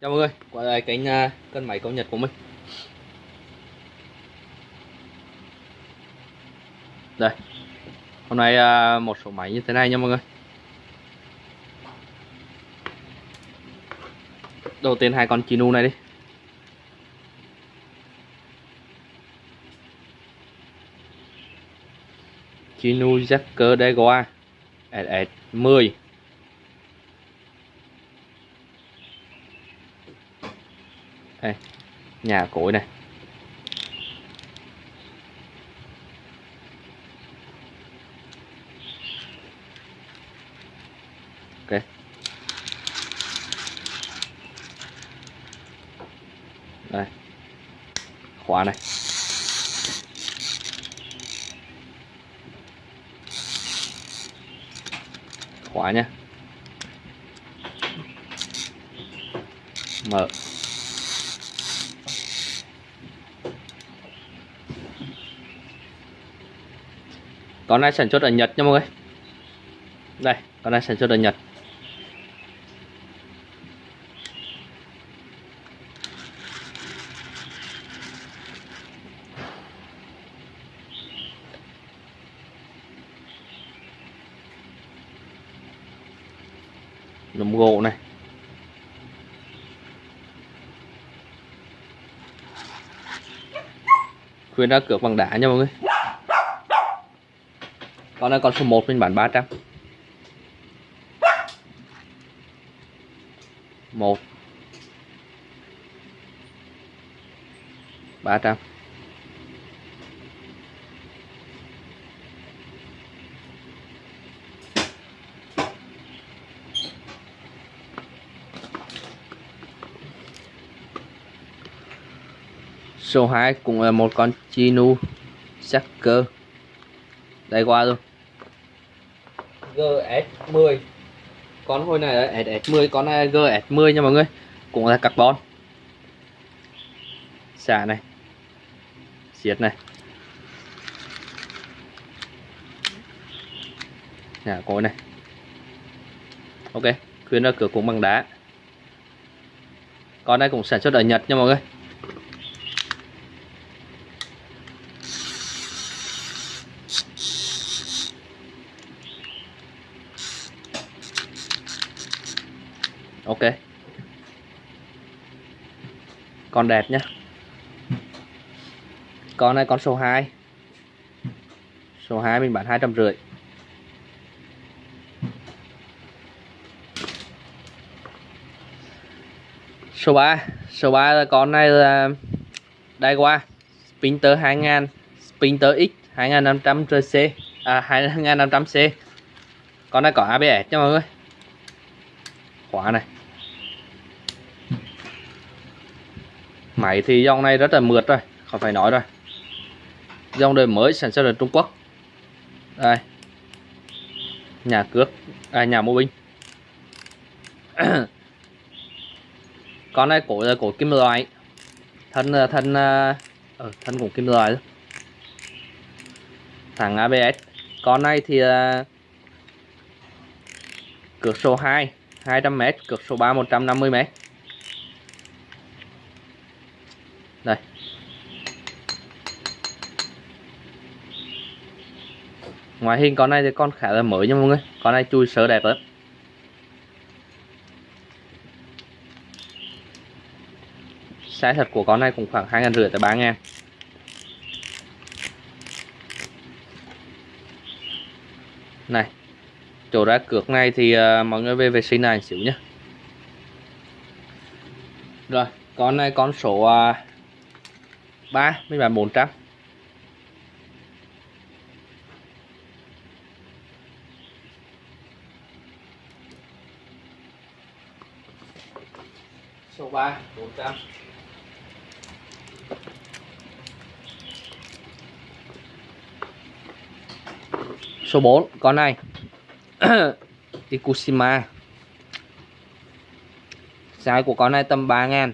Chào mọi người, quay lại kênh uh, cân máy công nhật của mình. Đây Hôm nay uh, một số máy như thế này nha mọi người. Đầu tiên hai con Chinu này đi. Chinu Jacker Degoa SS10 đây nhà cối này ok. Đây. Khóa này. Khóa nhé mở. Con này sản xuất ở Nhật nha mọi người. Đây, con này sản xuất ở Nhật. Lùm gỗ này. Khuyên ra cược bằng đá nha mọi người con này con số 1 mình bán 300 1 300 Số 2 cũng là một con Chinu Sacker Đây qua luôn GS10 con hồi này là SS10 con này là GS10 nha mọi người. Cũng là carbon. Xả này. Xiết này. Nhà cối này. Ok, khuyên ra cửa cũng bằng đá. Con này cũng sản xuất ở Nhật nha mọi người. Ok. Con đẹp nhá. Con này con số 2 số 2 mình bán hai trăm rưỡi. Số 3 số 3 là con này là đai qua Spinter 2000 Spinter X 2500 C. À 2500 C. Con này có ABS nha mọi người. Khóa này. Máy thì dòng này rất là mượt rồi không phải nói rồi. Dòng đời mới sản xuất ở Trung Quốc. Đây. Nhà cước à, nhà mô binh con này cổ là cổ kim loại. Thân à, thân ở uh, thân cũng kim loại thằng ABS con này thì à, uh, cược số 2 200m cược số 3 150m đây. Ngoài hình con này thì con khá là mới nha mọi người. Con này chui sớ đẹp lắm. Size thật của con này cũng khoảng hai ngàn rưỡi tới ba ngàn. Này chỗ ra cược này thì uh, mọi người về vệ sinh này xíu nhé rồi con này con số uh, 3 mấy bạn 400 số 3 400 số 4 con này. Ikushima. Size của con này tầm 3 ngàn.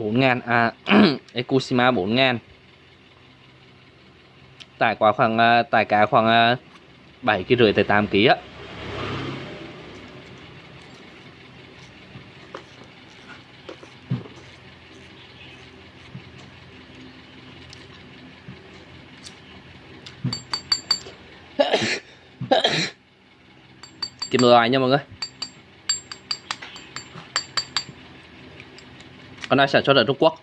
4 ngàn à, Ekushima 4 ngàn. Tải quá khoảng à, tải cá khoảng à, 7 kg rưỡi tới 8 kg á. Kim loại nha mọi người? Con này sản xuất ở Trung Quốc.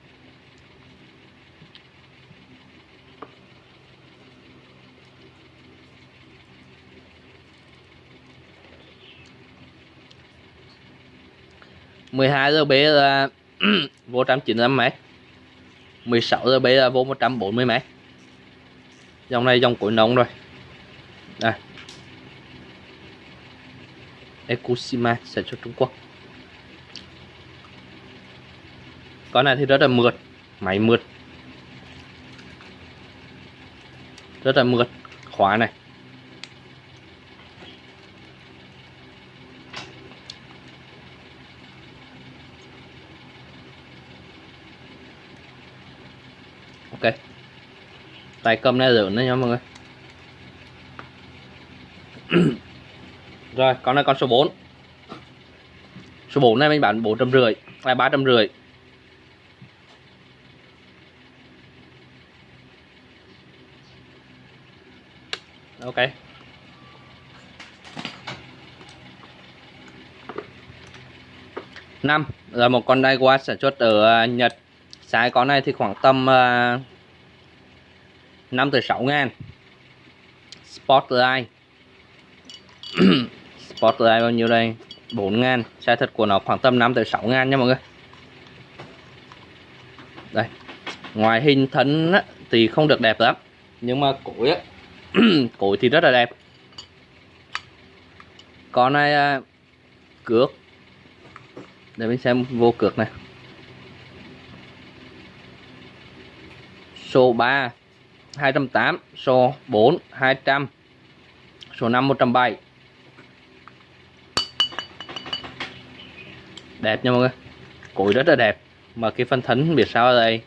mười hai giờ B là vô trăm chín mươi mét. 16 giờ B là vô 140 mét. Dòng này dòng cuối nóng rồi. Đây. Ekushima sản xuất Trung Quốc. con này thì rất là mượt, máy mượt. Rất là mượt, khóa này. Ok. Tay cầm này rửa đấy nha mọi người. Rồi, con này con số 4 số 4 này mình bán à, ba trăm rưỡi. đây năm là một con Daiwa sản xuất ở à, Nhật. Sai con này thì khoảng tầm uh, 5 từ 6 ngàn. Spotlight Spotlight bao nhiêu đây? 4 ngàn. Sai thật của nó khoảng tầm 5 từ 6 ngàn nha mọi người. Đây Ngoài hình thân thì không được đẹp lắm. Nhưng mà cổ ấy cối thì rất là đẹp. Con này cước để mình xem vô cược này. Số 3 208 số 4 200 số 5 107 đẹp nha mọi người. Cối rất là đẹp. Mà cái phân thấn biết sao ở đây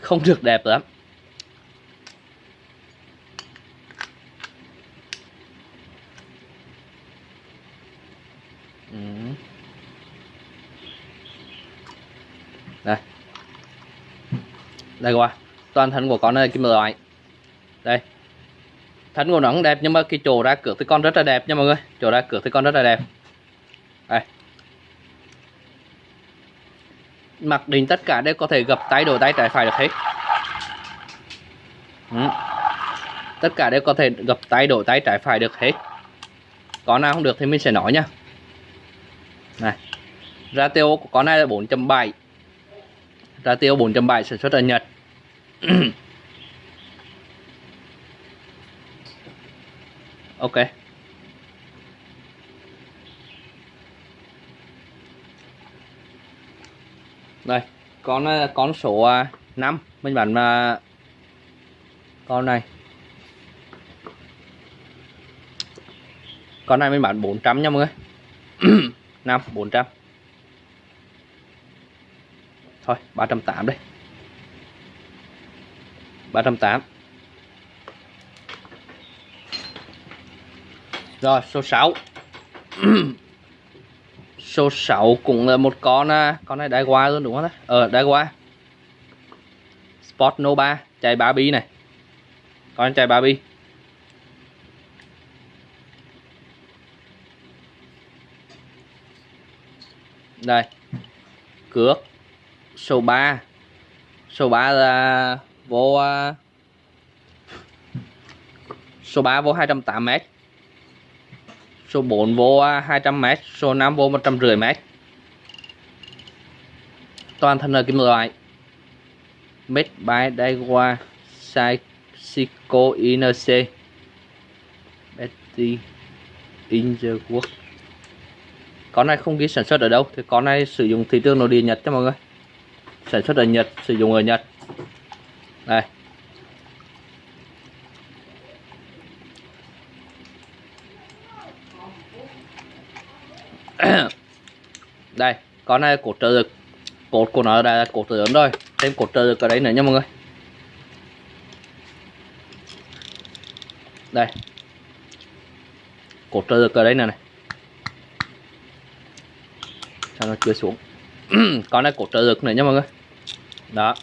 không được đẹp lắm. Ừ. đây. Đây qua toàn thân của con này kim loại đây. Thân của nó cũng đẹp, nhưng mà cái chỗ ra cửa thì con rất là đẹp nha mọi người. Chỗ ra cửa thì con rất là đẹp. Đây. Mặc định tất cả đều có thể gập tay, đổi tay, trái phải được hết. Ừ. tất cả đều có thể gập tay, đổi tay, trái phải được hết. Có nào không được thì mình sẽ nói nha này, ratio của con này là 4.7 ratio 4.7 sản xuất ở Nhật. Ok. Đây, con ờ, con số ờ, 5 mình bản mà ờ, con này. Con này mình bán 400 nha mọi người. 5 400 thôi 308 đây. 308 rồi, số 6 số 6 cũng là một con à, con này đai qua luôn, đúng không ờ đai qua Sport Nova, chạy 3 bi này. Con chạy 3 bi đây. Cước. Số 3 số 3 là vô à, số 3 vô 280m số 4 vô à, 200m số 5 vô 150m toàn thân là kim loại. Made by Daiwa Psycho INC Betty in the world con này không ghi sản xuất ở đâu, thì con này sử dụng thị trường nội địa Nhật cho mọi người. Sản xuất ở Nhật, sử dụng ở Nhật. Đây. Đây, con này cột trợ lực. Cột của nó đây là cột lớn rồi. Thêm cột trợ lực ở đấy nữa nha mọi người. Đây. Cột trợ lực ở đây này này sao nó chưa xuống? Con này cột trợ lực nữa nha mọi người. Đó.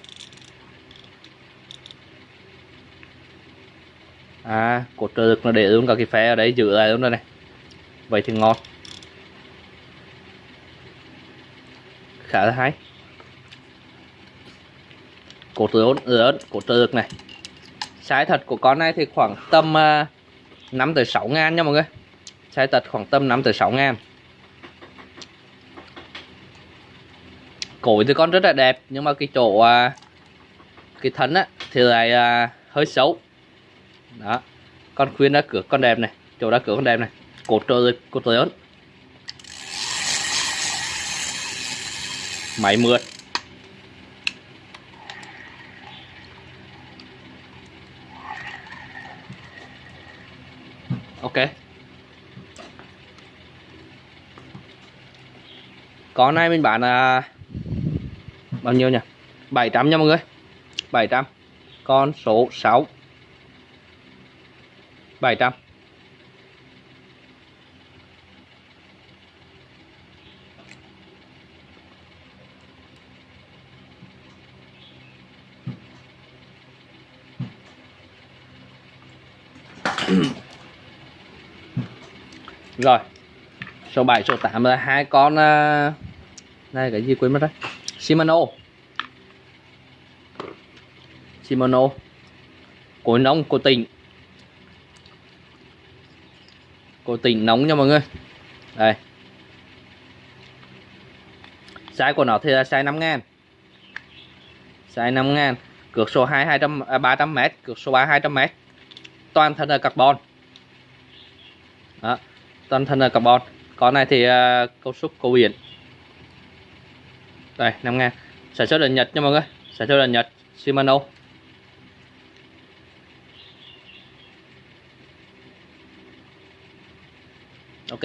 À cột trợ lực nó để luôn cả cái phe ở đấy giữ lại luôn đây này. Vậy thì ngon. Khá là hay. Cổ lớn lớn cổ lực này. Size thật của con này thì khoảng tầm à, 5 tới 6 ngàn nha mọi người. Size thật khoảng tầm 5 tới 6 ngàn. Cối thì con rất là đẹp nhưng mà cái chỗ uh, cái thân á thì lại uh, hơi xấu. Đó con khuyên đã cửa con đẹp này chỗ đã cửa con đẹp này cột trời cột lớn máy mượt. Ok. Con này mình bán là bao nhiêu nhỉ? 700 nha mọi người. 700 con số 6 700 rồi. Số 7 số 8 là hai con à, này, cái gì quên mất đấy Shimano. Shimano. Cối nóng của tỉnh của tỉnh nóng nha mọi người. Đây. Size của nó thì là size 5 ngàn. Size 5 ngàn. Cược số 2 200 à, 300 m cược số 3 200 m toàn thân là carbon. Đó. Toàn thân là carbon. Con này thì uh, cấu trúc cầu biển đây 5 ngàn sản xuất ở Nhật nha mọi người. Sản xuất ở Nhật, Shimano. Ok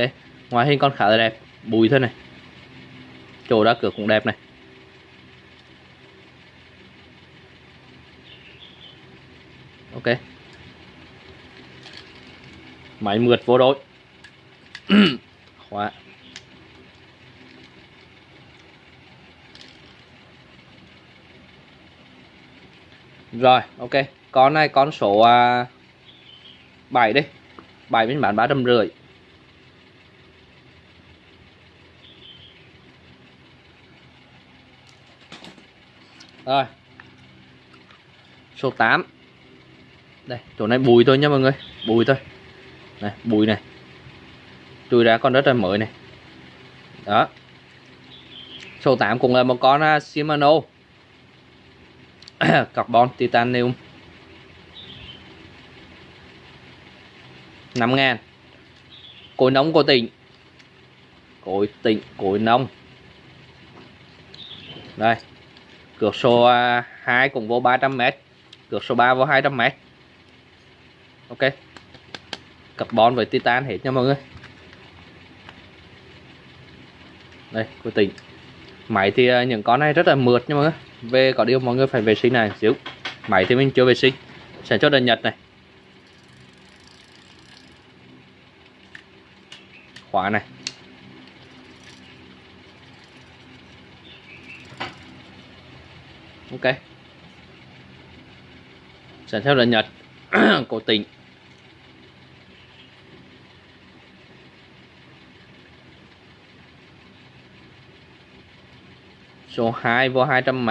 ngoài hình con khá là đẹp. Bùi thế này. Chỗ đá cửa cũng đẹp này. Ok. Máy mượt vô đội. Khóa. Rồi ok. Con này con số à, 7 đi. 7 mình bán ba trăm rưỡi. Rồi. Số 8 đây chỗ này bùi thôi nha mọi người. Bùi thôi. Này bùi này. Chui ra con rất là mới này. Đó. Số 8 cũng là một con à, Shimano. carbon, titanium. 5 ngàn. Cối nóng của tỉnh. Cối tỉnh, cối nóng đây. Cược số à, 2 cũng vô 300m cược số 3 vô 200m ok. Carbon với titan hết nha mọi người. Đây của tỉnh. Máy thì à, những con này rất là mượt nha mọi người về có điều mọi người phải vệ sinh này, xíu. Máy thì mình chưa vệ sinh. Sản xuất ở Nhật này. Khóa này. Ok. Sản xuất ở Nhật. Cố tình. Số 2 vô 200 m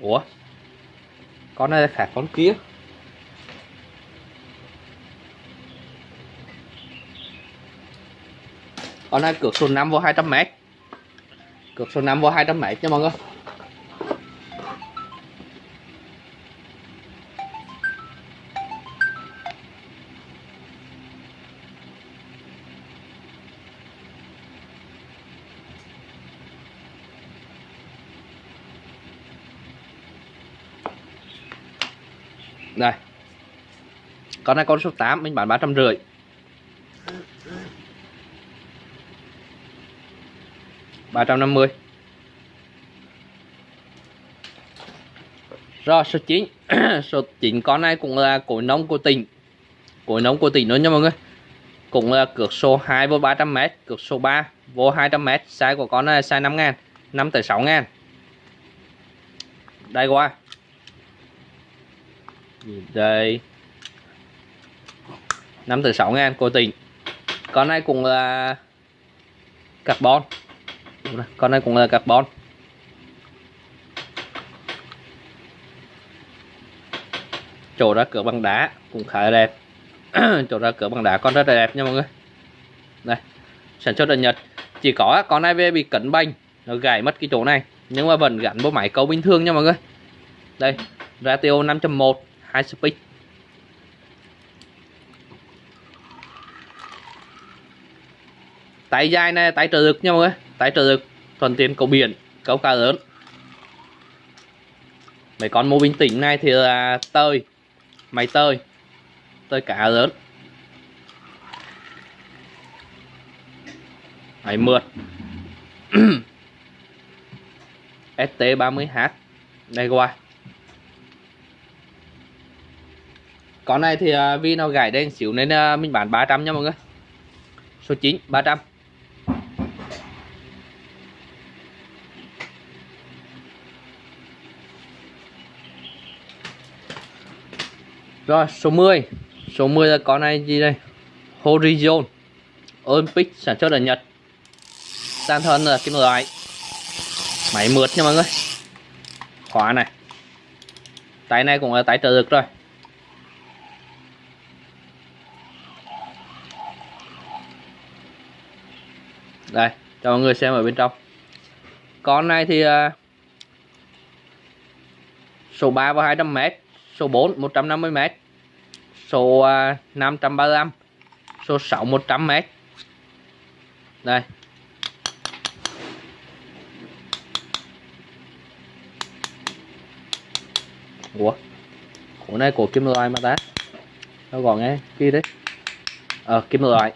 Ủa? Con này khác con kia? Con này cược số 5 vô 200 m cược số 5 vô 200 m nha mọi người. Con này con số 8 mình bán ba trăm rưỡi. Ba trăm năm mươi. Rồi, số 9 số 9 con này cũng là cối nông của tỉnh. Cối nông của tỉnh nữa nha mọi người. Cũng là cược số 2 vô 300m cược số 3 vô 200m size của con này size 5 ngàn 5 tới 6 ngàn. Đây qua. Đây. 5 từ 6 ngàn cố tỉnh con này cũng là carbon. Con này cũng là carbon. Chỗ ra cửa bằng đá cũng khá là đẹp. Chỗ ra cửa bằng đá con rất là đẹp nha mọi người. Đây, sản xuất ở Nhật. Chỉ có con này về bị cấn banh nó gãy mất cái chỗ này, nhưng mà vẫn gắn bộ máy câu bình thường nha mọi người. Đây, ratio 5.1 hai speed. Tay dài này tay trợ được nhau mọi người. Tay được lực, thuận tiện câu biển câu cá lớn. Mấy con mô bình tĩnh này thì là tơi máy tơi tơi cá lớn. Máy mượt. ST30H đây qua con này thì à, vì nó gãy đen xíu nên à, mình bán 300 nha mọi người. Số 9 300 Rồi số 10 Số 10 là con này gì đây? Horizon Olympic sản xuất ở Nhật. Tan thân là kim loại. Máy mượt nha mọi người. Khóa này. Tay này cũng là tay trợ lực rồi. Đây cho mọi người xem ở bên trong. Con này thì uh, Số 3 và 200m số 4 150m số à, 535 số 6 100m đây. Ủa? Ủa, này của kim loại mà ta. Nó gọn nghe kia đấy. Ờ kim loại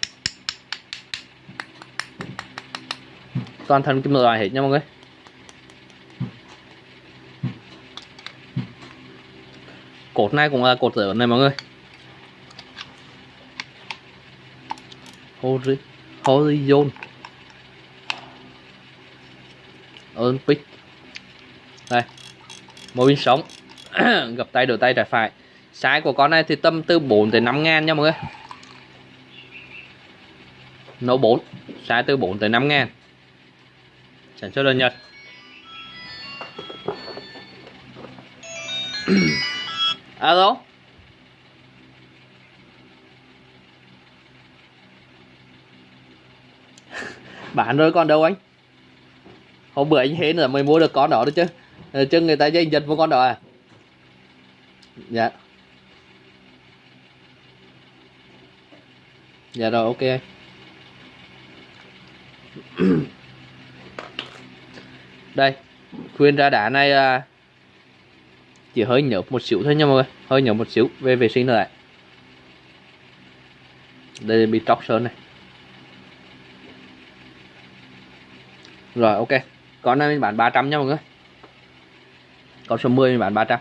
Toàn thân kim loại hết nha mọi người. Cột này cũng là cột lớn này mọi người. Horizon Olympic. Đây. Mô pin sống gặp tay đổi tay trái phải. Size của con này thì tâm từ 4 tới 5 ngàn nha mọi người. Nấu 4 size từ 4 tới 5 ngàn. Sản xuất đơn Nhật. Alo? Bán rồi còn đâu anh? Hôm bữa anh hến là mới mua được con đó đấy chứ. Ờ, chứ người ta dây giật mua con đó à? Dạ. Dạ rồi, ok đây, khuyên ra đá này là chỉ hơi nhợt một xíu thôi nha mọi người. Hơi nhợt một xíu về vệ sinh lại. Đây bị tróc sơn này. Rồi, ok. Con này mình bán 300 nha mọi người. Con số 10 mình bán 300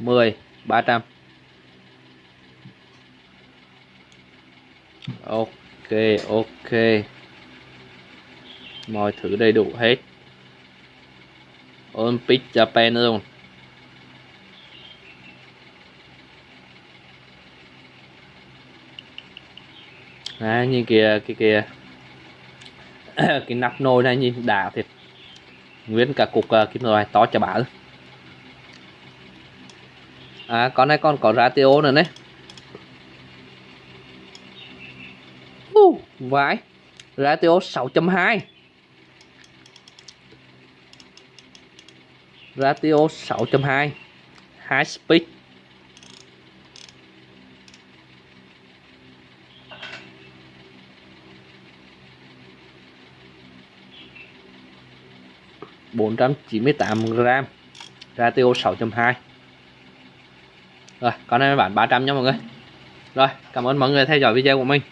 10 300 ok ok. Mọi thứ đầy đủ hết. Olympic Japan luôn. Đấy, như kìa cái kìa. Cái nắp nồi này nhìn đã thiệt. Nguyên cả cục uh, kim loại to cho bà à con này còn có ratio nữa đấy uh, vãi. Ratio 6.2 ratio 6.2 high speed. Bốn trăm chín mươi tám gram ratio 6.2 rồi, con này bán 300 nha mọi người. Rồi, cảm ơn mọi người theo dõi video của mình.